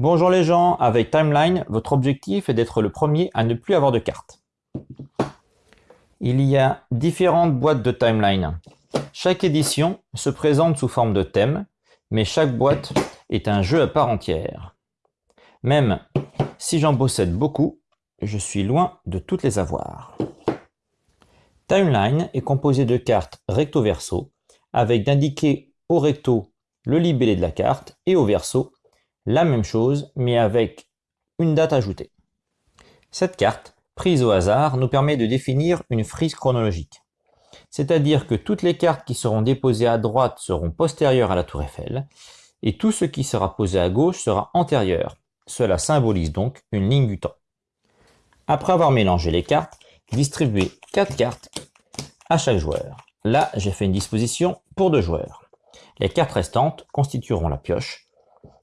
Bonjour les gens, avec Timeline, votre objectif est d'être le premier à ne plus avoir de cartes. Il y a différentes boîtes de Timeline. Chaque édition se présente sous forme de thème, mais chaque boîte est un jeu à part entière. Même si j'en possède beaucoup, je suis loin de toutes les avoir. Timeline est composé de cartes recto-verso, avec d'indiquer au recto le libellé de la carte et au verso la même chose, mais avec une date ajoutée. Cette carte, prise au hasard, nous permet de définir une frise chronologique. C'est-à-dire que toutes les cartes qui seront déposées à droite seront postérieures à la tour Eiffel, et tout ce qui sera posé à gauche sera antérieur. Cela symbolise donc une ligne du temps. Après avoir mélangé les cartes, distribuez 4 cartes à chaque joueur. Là, j'ai fait une disposition pour deux joueurs. Les cartes restantes constitueront la pioche,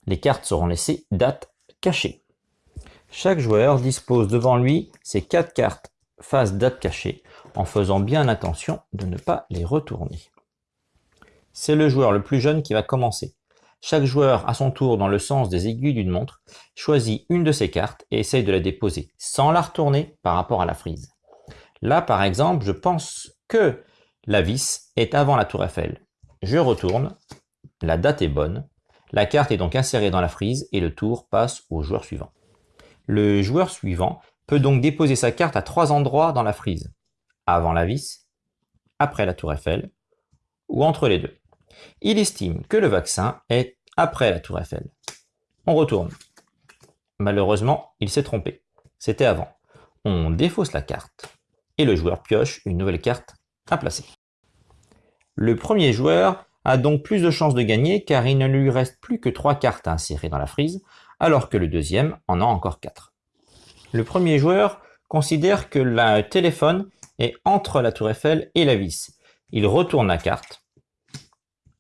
les cartes seront laissées date cachée. Chaque joueur dispose devant lui ses quatre cartes face date cachée en faisant bien attention de ne pas les retourner. C'est le joueur le plus jeune qui va commencer. Chaque joueur, à son tour dans le sens des aiguilles d'une montre, choisit une de ses cartes et essaye de la déposer sans la retourner par rapport à la frise. Là, par exemple, je pense que la vis est avant la tour Eiffel. Je retourne, la date est bonne, la carte est donc insérée dans la frise et le tour passe au joueur suivant. Le joueur suivant peut donc déposer sa carte à trois endroits dans la frise. Avant la vis, après la tour Eiffel, ou entre les deux. Il estime que le vaccin est après la tour Eiffel. On retourne. Malheureusement, il s'est trompé. C'était avant. On défausse la carte et le joueur pioche une nouvelle carte à placer. Le premier joueur a donc plus de chances de gagner car il ne lui reste plus que 3 cartes à insérer dans la frise, alors que le deuxième en a encore 4. Le premier joueur considère que le téléphone est entre la tour Eiffel et la vis. Il retourne la carte.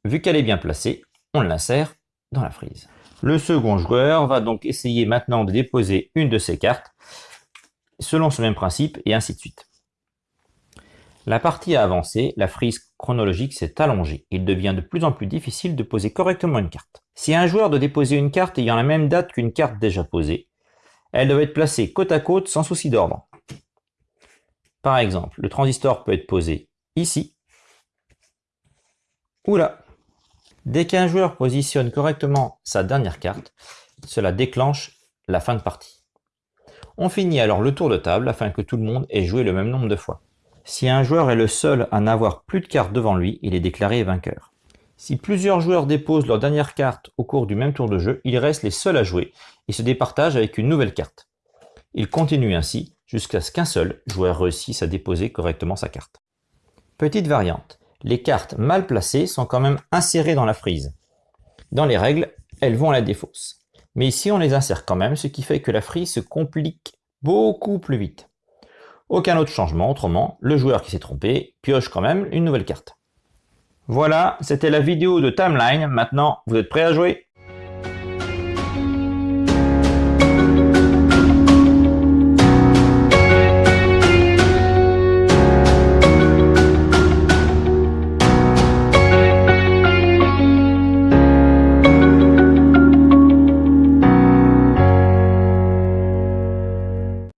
Vu qu'elle est bien placée, on l'insère dans la frise. Le second joueur va donc essayer maintenant de déposer une de ses cartes selon ce même principe et ainsi de suite. La partie a avancé, la frise chronologique s'est allongée. Il devient de plus en plus difficile de poser correctement une carte. Si un joueur doit déposer une carte ayant la même date qu'une carte déjà posée, elle doit être placée côte à côte sans souci d'ordre. Par exemple, le transistor peut être posé ici ou là. Dès qu'un joueur positionne correctement sa dernière carte, cela déclenche la fin de partie. On finit alors le tour de table afin que tout le monde ait joué le même nombre de fois. Si un joueur est le seul à n'avoir plus de cartes devant lui, il est déclaré vainqueur. Si plusieurs joueurs déposent leur dernière carte au cours du même tour de jeu, ils restent les seuls à jouer et se départagent avec une nouvelle carte. Ils continuent ainsi jusqu'à ce qu'un seul joueur réussisse à déposer correctement sa carte. Petite variante, les cartes mal placées sont quand même insérées dans la frise. Dans les règles, elles vont à la défausse. Mais ici, on les insère quand même, ce qui fait que la frise se complique beaucoup plus vite. Aucun autre changement, autrement, le joueur qui s'est trompé pioche quand même une nouvelle carte. Voilà, c'était la vidéo de Timeline. Maintenant, vous êtes prêts à jouer?